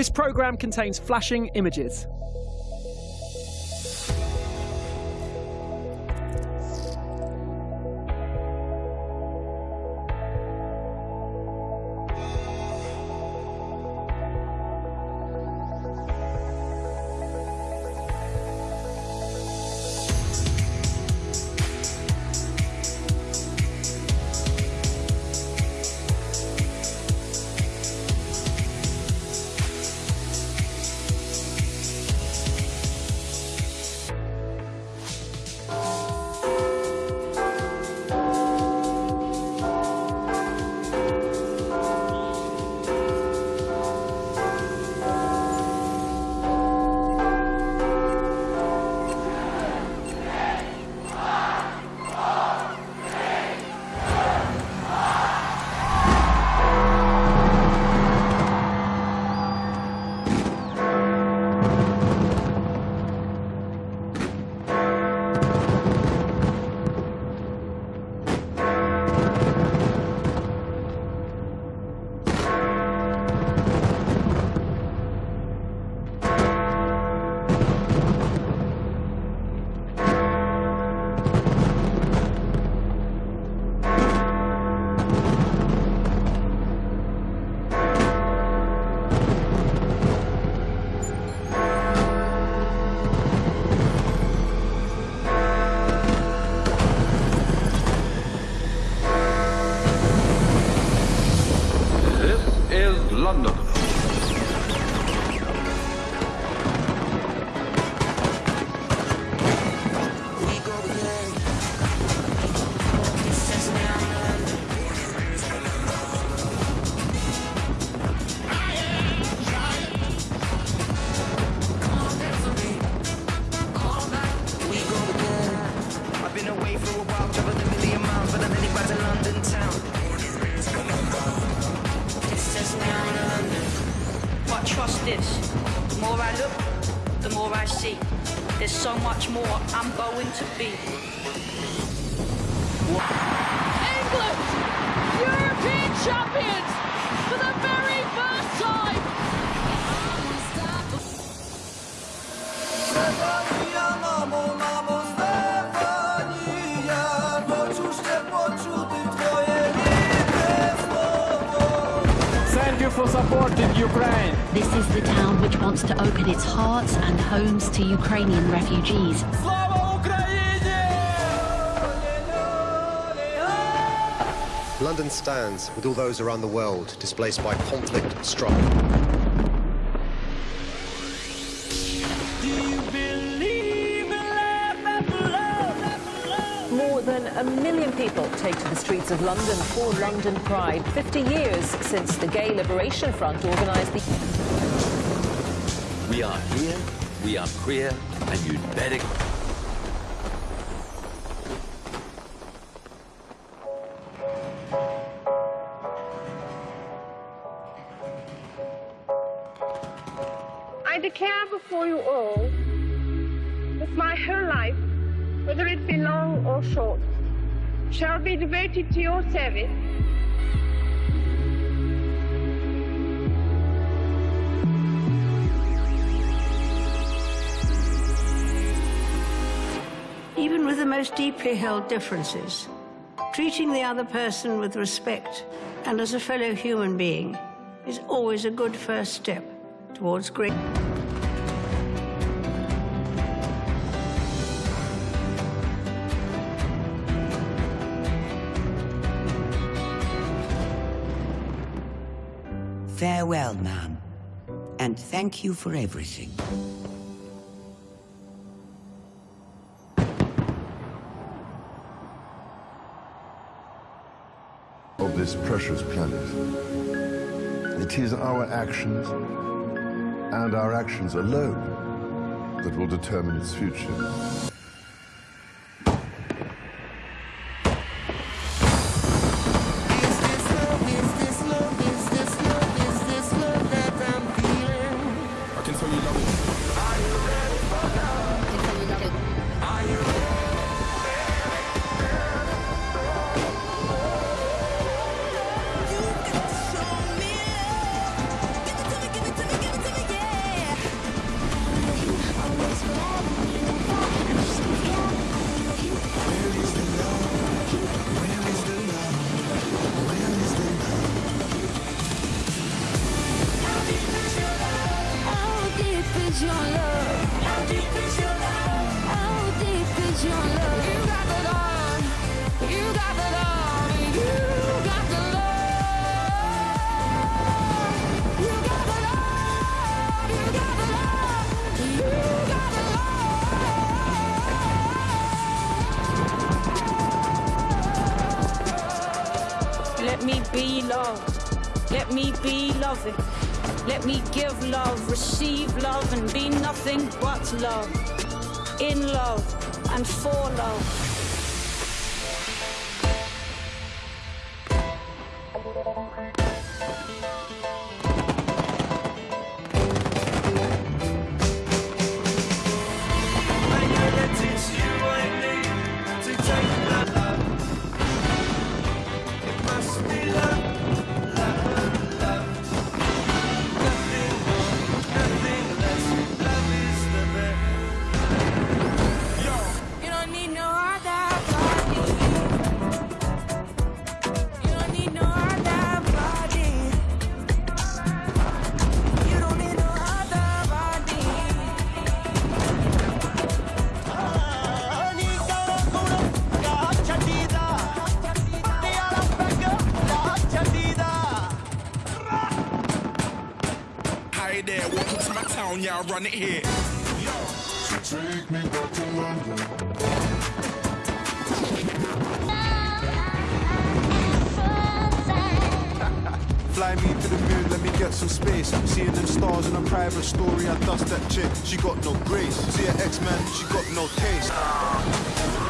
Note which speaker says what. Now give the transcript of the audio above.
Speaker 1: This programme contains flashing images.
Speaker 2: See. There's so much more I'm going to be.
Speaker 3: England, European champions for the very first time.
Speaker 1: Thank you for supporting Ukraine.
Speaker 4: This is the town which wants to open its hearts and homes to Ukrainian refugees.
Speaker 5: London stands with all those around the world displaced by conflict and struggle.
Speaker 6: A million people take to the streets of London for London Pride, 50 years since the Gay Liberation Front organised the...
Speaker 7: We are here, we are queer, and you'd better.
Speaker 8: I declare before you all that my whole life, whether it be long or short, shall be devoted to your service.
Speaker 9: Even with the most deeply held differences, treating the other person with respect and as a fellow human being is always a good first step towards great.
Speaker 10: Farewell, ma'am, and thank you for everything.
Speaker 11: of this precious planet. It is our actions and our actions alone that will determine its future.
Speaker 2: Be love. Let me be loving. Let me give love, receive love, and be nothing but love. In love and for love.
Speaker 12: Yeah, I run it here.
Speaker 11: Take me back to London.
Speaker 13: Fly me to the moon, let me get some space. Seeing them stars in a private story, I dust that chick. She got no grace. See her X-Man, she got no taste.